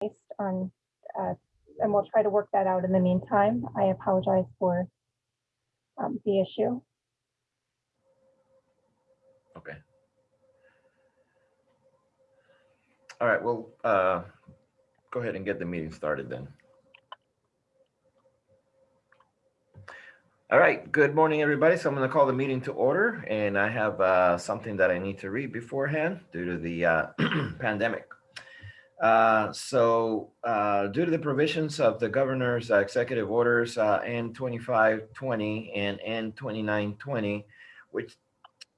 based on, uh, and we'll try to work that out in the meantime. I apologize for um, the issue. Okay. All right, well, uh, go ahead and get the meeting started then. All right, good morning, everybody. So I'm going to call the meeting to order and I have uh, something that I need to read beforehand due to the uh, pandemic. Uh, So uh, due to the provisions of the governor's uh, executive orders uh, N2520 and N2920, which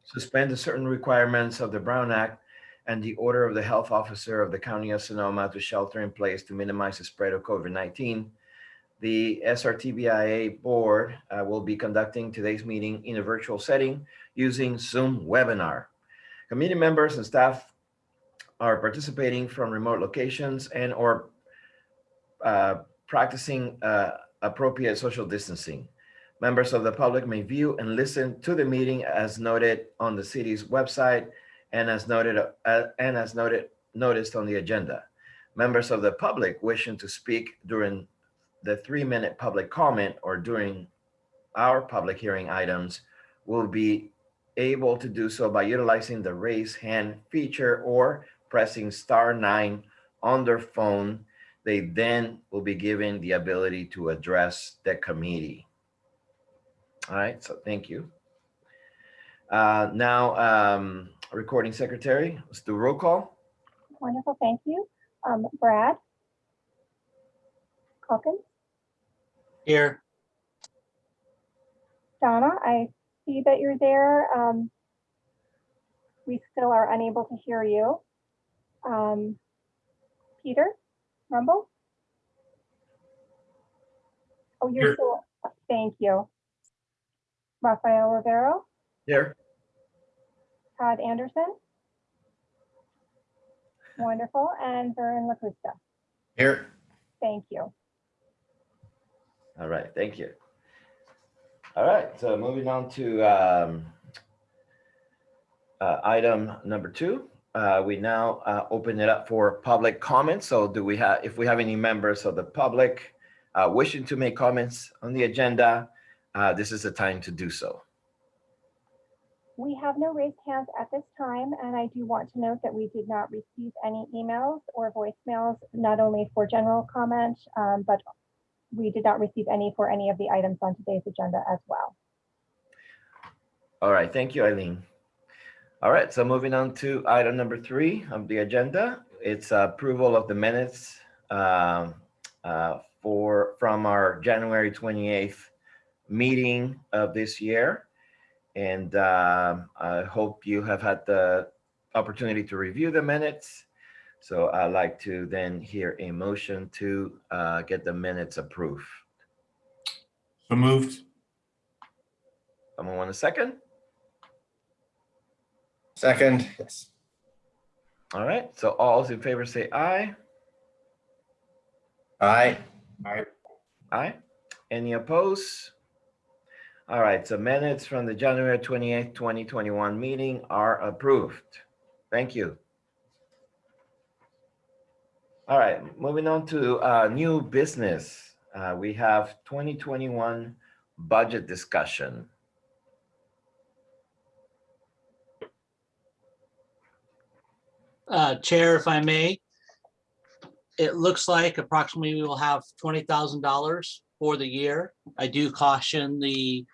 suspend certain requirements of the Brown Act and the order of the health officer of the county of Sonoma to shelter in place to minimize the spread of COVID-19. The SRTBIA board uh, will be conducting today's meeting in a virtual setting using Zoom webinar. Committee members and staff are participating from remote locations and or uh, practicing uh, appropriate social distancing. Members of the public may view and listen to the meeting as noted on the city's website and as noted uh, and as noted noticed on the agenda. Members of the public wishing to speak during the three-minute public comment or during our public hearing items will be able to do so by utilizing the raise hand feature or pressing star nine on their phone. They then will be given the ability to address the committee. All right, so thank you. Uh, now, um, recording secretary, let's do roll call. Wonderful, thank you. Um, Brad? Calkins? Here, Donna, I see that you're there. Um, we still are unable to hear you. Um, Peter Rumble? Oh, you're Here. still, thank you. Rafael Rivero, Here. Todd Anderson? Wonderful, and Vern LaCusta. here, Thank you. All right, thank you. All right, so moving on to um, uh, item number two. Uh, We now uh, open it up for public comments. So do we have, if we have any members of the public uh, wishing to make comments on the agenda, uh, this is the time to do so. We have no raised hands at this time, and I do want to note that we did not receive any emails or voicemails, not only for general comment, um, but we did not receive any for any of the items on today's agenda as well. All right, thank you, Eileen. All right, so moving on to item number three of the agenda. It's approval of the minutes um, uh, for, from our January 28th meeting of this year. And um, I hope you have had the opportunity to review the minutes. So I'd like to then hear a motion to uh, get the minutes approved. so moved. Someone want a second? Second, yes. All right, so all those in favor say aye. Aye. Aye. Aye. Any opposed? All right, so minutes from the January 28th, 2021 meeting are approved. Thank you. All right, moving on to uh, new business. Uh, We have 2021 budget discussion. Uh, Chair, if I may, it looks like approximately we will have twenty thousand dollars for the year. I do caution the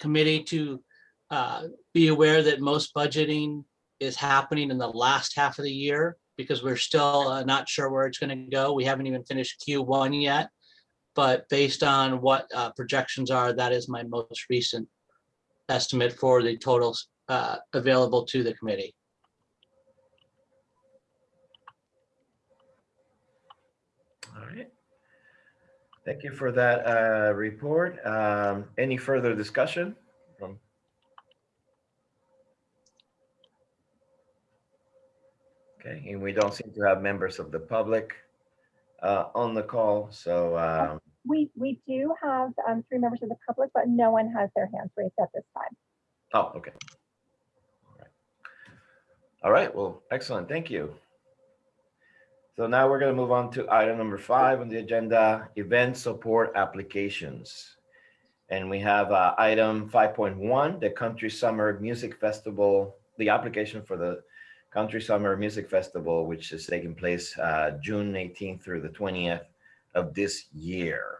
committee to uh, be aware that most budgeting is happening in the last half of the year because we're still uh, not sure where it's going to go. We haven't even finished Q1 yet. But based on what uh, projections are, that is my most recent estimate for the totals uh, available to the committee. All right. Thank you for that uh, report. Um, Any further discussion from? Okay, and we don't seem to have members of the public uh, on the call, so um, We, we do have um, three members of the public, but no one has their hands raised at this time. Oh, okay. All right. All right, well, excellent, thank you. So now we're gonna move on to item number five on the agenda, event support applications. And we have uh, item five point one, the Country Summer Music Festival, the application for the Country Summer Music Festival, which is taking place uh, June eighteenth through the twentieth of this year.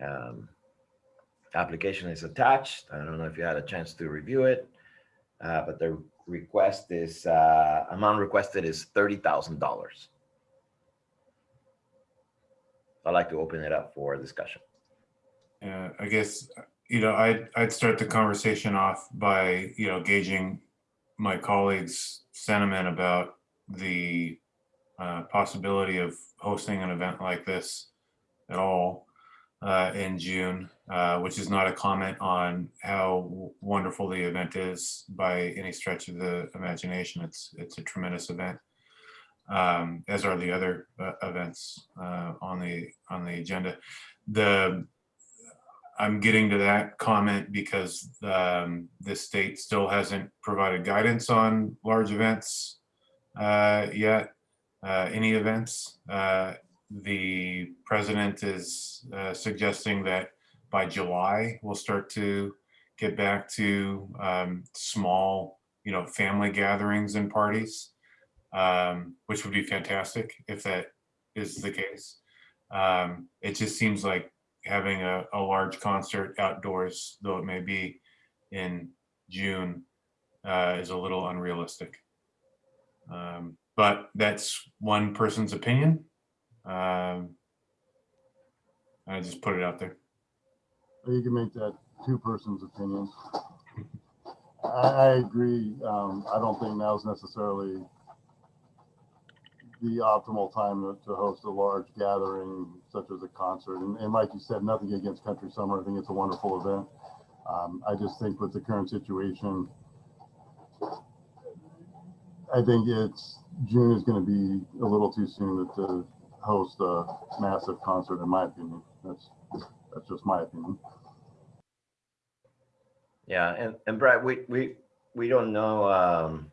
Um, Application is attached. I don't know if you had a chance to review it, uh, but the request is, uh, amount requested is thirty thousand dollars. I'd like to open it up for discussion. Uh, I guess, you know, I'd, I'd start the conversation off by, you know, gauging my colleagues' sentiment about the uh, possibility of hosting an event like this at all uh, in June, uh, which is not a comment on how wonderful the event is by any stretch of the imagination. It's, it's a tremendous event, um, as are the other uh, events uh, on the, on the agenda. The, I'm getting to that comment because um, the state still hasn't provided guidance on large events uh, yet, uh, any events. The president is suggesting that by July, we'll start to get back to um, small, you know, family gatherings and parties, um, which would be fantastic if that is the case. Um, It just seems like having a, a large concert outdoors, though it may be in June, uh, is a little unrealistic. Um, but that's one person's opinion. Um, I just put it out there. Or you can make that two persons opinion. I, I agree. Um, I don't think now is necessarily the optimal time to, to host a large gathering such as a concert. And, and like you said, nothing against Country Summer. I think it's a wonderful event. Um, I just think with the current situation, I think it's, June is going to be a little too soon to, to host a massive concert, in my opinion. That's, that's just my opinion. Yeah, and, and Brad, we, we, we don't know, um,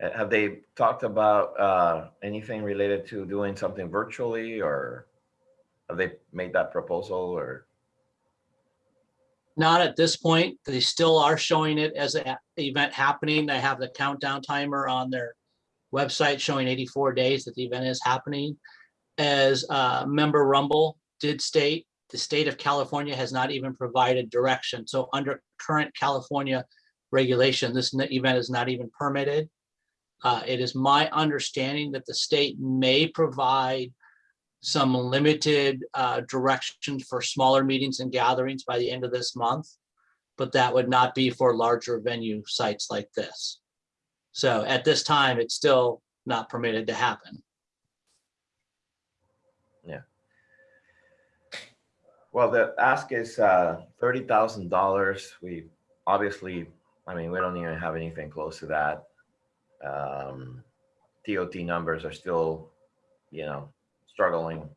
have they talked about, uh, anything related to doing something virtually or have they made that proposal or? Not at this point. They still are showing it as an event happening. They have the countdown timer on their website showing 84 days that the event is happening. As uh, member Rumble did state, the state of California has not even provided direction. So under current California regulation, this event is not even permitted. Uh, It is my understanding that the state may provide some limited uh, directions for smaller meetings and gatherings by the end of this month. But that would not be for larger venue sites like this. So at this time, it's still not permitted to happen. Well, the ask is, uh, thirty thousand dollars. We obviously, I mean, we don't even have anything close to that. Um, TOT numbers are still, you know, struggling,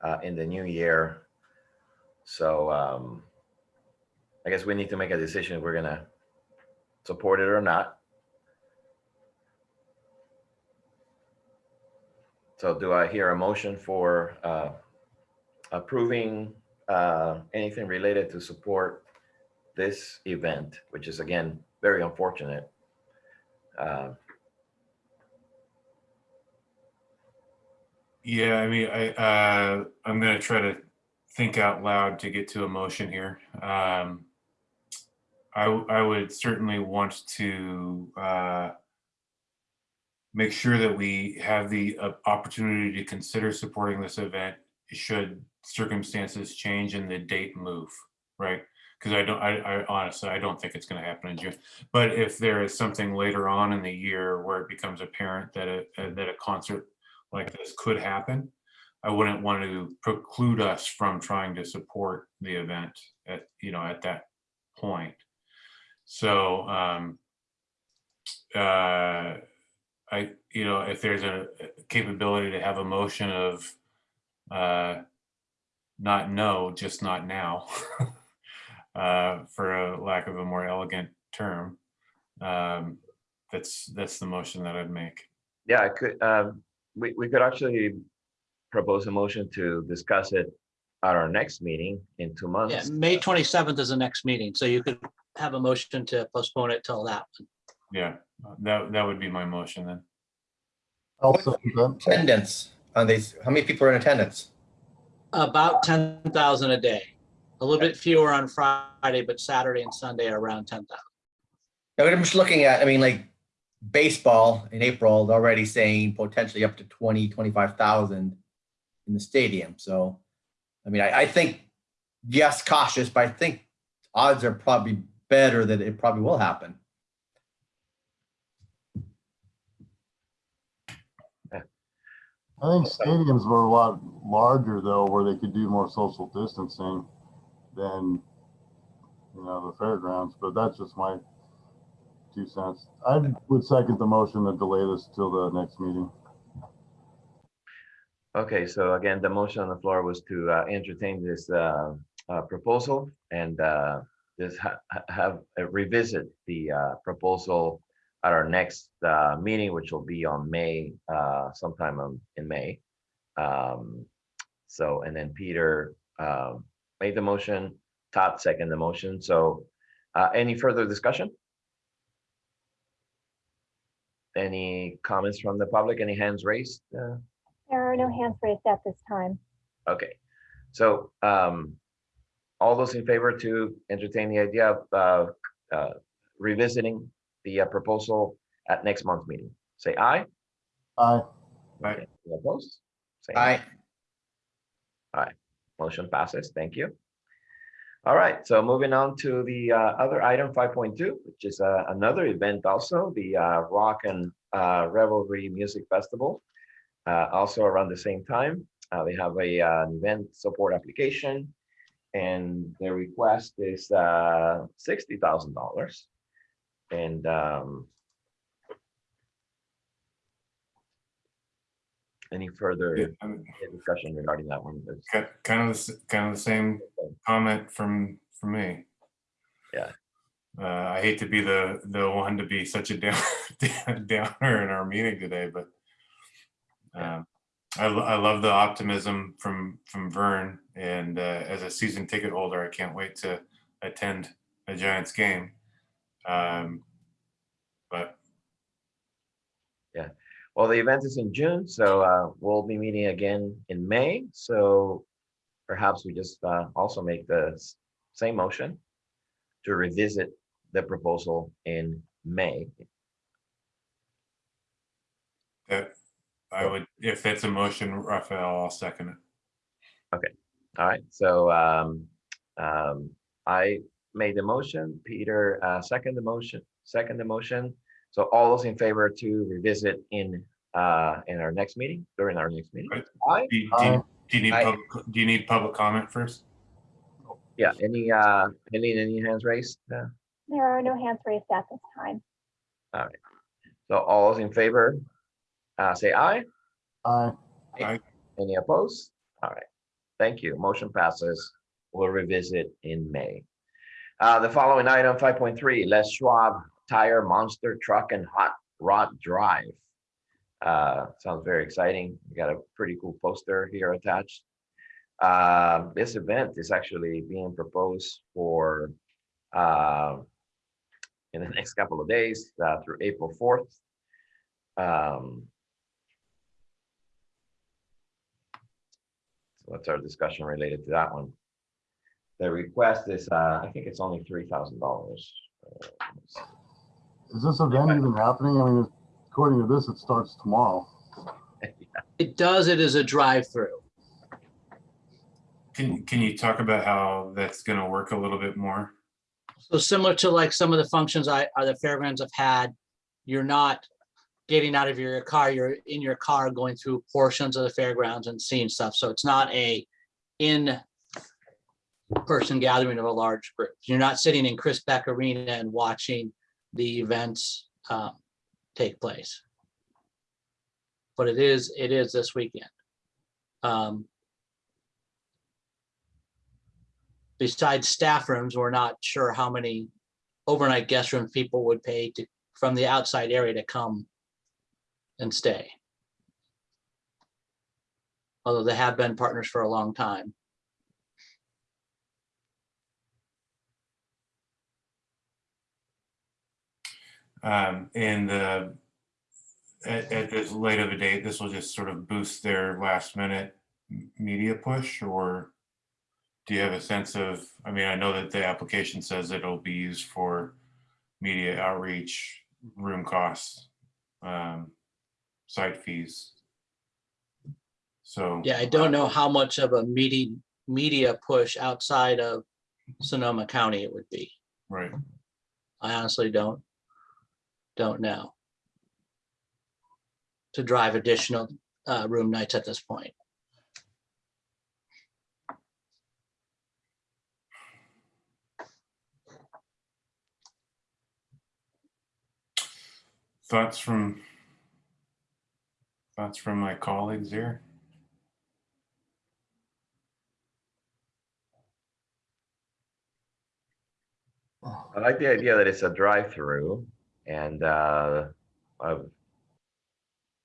uh, in the new year. So, um, I guess we need to make a decision if we're gonna support it or not. So do I hear a motion for, uh, approving uh, anything related to support this event, which is again, very unfortunate. Uh, Yeah, I mean, I, uh, I'm gonna try to think out loud to get to a motion here. Um, I, I would certainly want to, uh, make sure that we have the uh, opportunity to consider supporting this event should circumstances change and the date move, right? Because I don't, I, I honestly, I don't think it's gonna happen in June. But if there is something later on in the year where it becomes apparent that a, that a concert like this could happen, I wouldn't want to preclude us from trying to support the event at, you know, at that point. So, um, uh, I, you know, if there's a capability to have a motion of, uh, not no, just not now, uh, for a lack of a more elegant term, um, that's, that's the motion that I'd make. Yeah, I could, um, we, we could actually propose a motion to discuss it at our next meeting in two months. Yeah, months. May twenty-seventh is the next meeting, so you could have a motion to postpone it till that. One. Yeah, that, that would be my motion then. I'll second that. Attendance on these, how many people are in attendance? About ten thousand a day. A little bit fewer on Friday, but Saturday and Sunday are around ten thousand. Now, I'm just looking at, I mean, like baseball in April, they're already saying potentially up to 20, 25,000 in the stadium. So, I mean, I, I think, yes, cautious, but I think odds are probably better that it probably will happen. I think stadiums were a lot larger though, where they could do more social distancing than, you know, the fairgrounds, but that's just my two cents. I would second the motion to delay this till the next meeting. Okay, so again, the motion on the floor was to uh, entertain this uh, uh, proposal and uh, just ha- ha- have a revisit the uh, proposal at our next uh, meeting, which will be on May, uh, sometime on- in May. Um, So, and then Peter um, made the motion, Todd second the motion. So uh, any further discussion? Any comments from the public? Any hands raised? Uh, There are no hands raised at this time. Okay, so um, all those in favor to entertain the idea of uh, uh, revisiting the uh, proposal at next month's meeting, say aye. Aye. Aye. Okay, any Opposed? Say I, Motion passes, thank you. All right, so moving on to the uh, other item, five point two, which is uh, another event also, the uh, Rock and uh, Revelry Music Festival. Uh, Also around the same time, uh, they have a uh, an event support application. And their request is uh, sixty thousand dollars. And um, any Yeah, further I mean, discussion regarding that one? There's- ki- Kind of, the s- kind of the same comment from, from me. Yeah. Uh, I hate to be the, the one to be such a down, downer in our meeting today, but um, I, lo- I love the optimism from, from Vern and uh, as a season ticket holder, I can't wait to attend a Giants game. Um, But yeah, Well, the event is in June, so uh, we'll be meeting again in May. So perhaps we just uh, also make the same motion to revisit the proposal in May. that, I would, if that's a motion, Raphael, I'll second it. Okay. All right, so um, um, I made the motion, Peter uh, second the motion, second the motion. So all those in favor to revisit in uh, in our next meeting, during our next meeting? Right. Aye. Do you- do you- do you need, Aye. public- do you need public comment first? Yeah, any, uh, any, any hands raised? Uh, There are no hands raised at this time. All right. So all those in favor, uh, say aye. Aye. Any opposed? All right, thank you. Motion passes. We'll revisit in May. Uh, the following item, five point three, Les Schwab Tire Monster Truck and Hot Rod Drive. Uh, sounds very exciting. We got a pretty cool poster here attached. Uh, this event is actually being proposed for, uh, in the next couple of days, uh, through April fourth. Um, So what's our discussion related to that one? The request is, uh, I think it's only three thousand dollars. Is this event even happening? I mean, according to this, it starts tomorrow. It does, it is a drive-through. Can, can you talk about how that's gonna work a little bit more? So similar to like some of the functions I, uh, the fairgrounds have had, you're not getting out of your car, you're in your car going through portions of the fairgrounds and seeing stuff. So it's not a in person gathering of a large group. You're not sitting in Chris Beck Arena and watching the events um, take place. But it is, it is this weekend. Um, besides staff rooms, we're not sure how many overnight guest rooms people would pay to, from the outside area to come and stay. Although they have been partners for a long time. Um, and the, at, at this late of a date, this will just sort of boost their last minute media push or do you have a sense of, I mean, I know that the application says it'll be used for media outreach, room costs, um, site fees. So. Yeah, I don't know how much of a media, media push outside of Sonoma County it would be. Right. I honestly don't, don't know. To drive additional uh, room nights at this point. Thoughts from, thoughts from my colleagues here? I like the idea that it's a drive-through and uh, I've,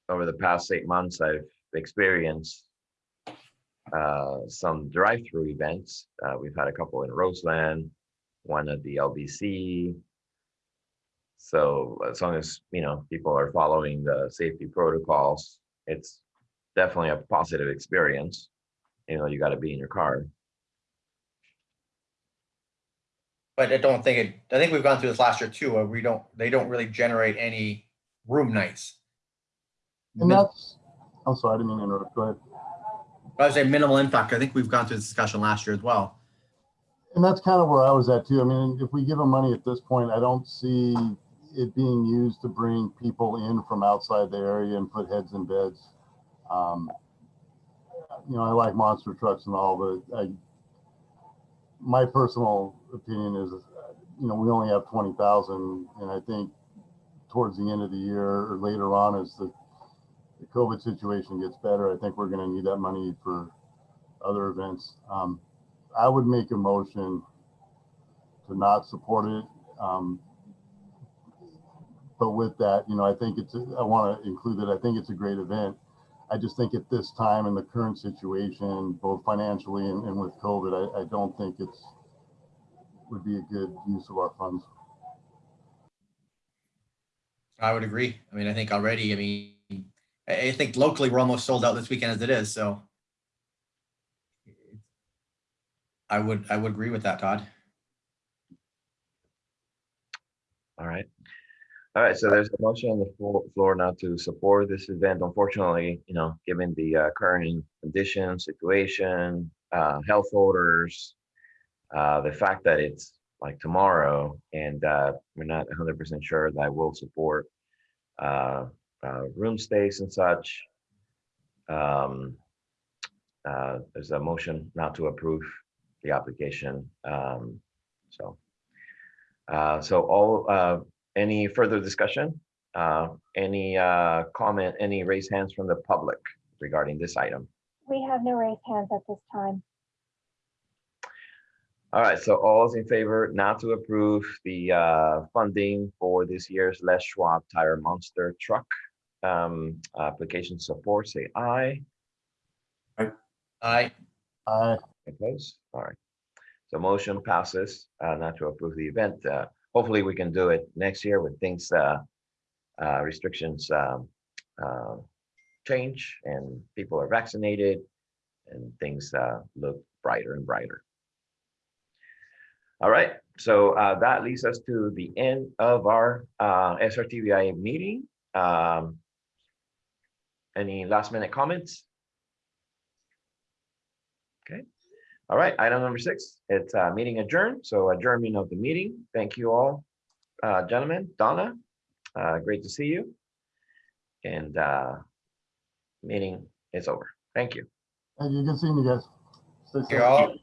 over the past eight months, I've experienced uh, some drive-through events. Uh, We've had a couple in Roseland, one at the LBC. So as long as, you know, people are following the safety protocols, it's definitely a positive experience. You know, you got to be in your car. But I don't think it, I think we've gone through this last year too, where we don't, they don't really generate any room nights. And that's, I'm sorry, I didn't mean to interrupt. Go ahead. I would say minimal impact. I think we've gone through this discussion last year as well. And that's kind of where I was at too. I mean, if we give them money at this point, I don't see it being used to bring people in from outside the area and put heads in beds. Um, You know, I like monster trucks and all, but I, my personal opinion is, you know, we only have twenty thousand and I think towards the end of the year or later on as the, the COVID situation gets better, I think we're gonna need that money for other events. Um, I would make a motion to not support it. Um, but with that, you know, I think it's, I want to include that. I think it's a great event. I just think at this time in the current situation, both financially and, and with COVID, I, I don't think it's, would be a good use of our funds. I would agree. I mean, I think already, I mean, I, I think locally, we're almost sold out this weekend as it is, so. I would, I would agree with that, Todd. All right. All right, so there's a motion on the floor now to support this event. Unfortunately, you know, given the uh, current condition, situation, uh, health orders, uh, the fact that it's like tomorrow and uh, we're not 100% sure that we will support uh, uh, room stays and such. Um, uh, There's a motion not to approve the application. Um, So, uh, so all, uh, any further discussion? Uh, Any uh, comment, any raised hands from the public regarding this item? We have no raised hands at this time. All right, so all is in favor not to approve the uh, funding for this year's Les Schwab Tire Monster Truck um, application support, say aye. I, I, Opposed? All right. So motion passes uh, not to approve the event. Uh, Hopefully, we can do it next year when things, uh, uh, restrictions um, uh, change and people are vaccinated and things uh, look brighter and brighter. All right, so uh, that leads us to the end of our uh, SRTVI meeting. Um, Any last minute comments? Okay. All right, item number six, it's uh meeting adjourned, so adjournment of the meeting. Thank you all, uh, gentlemen. Donna, uh, great to see you. And uh, meeting is over. Thank you. and you can see me guys. Stay safe. you're all,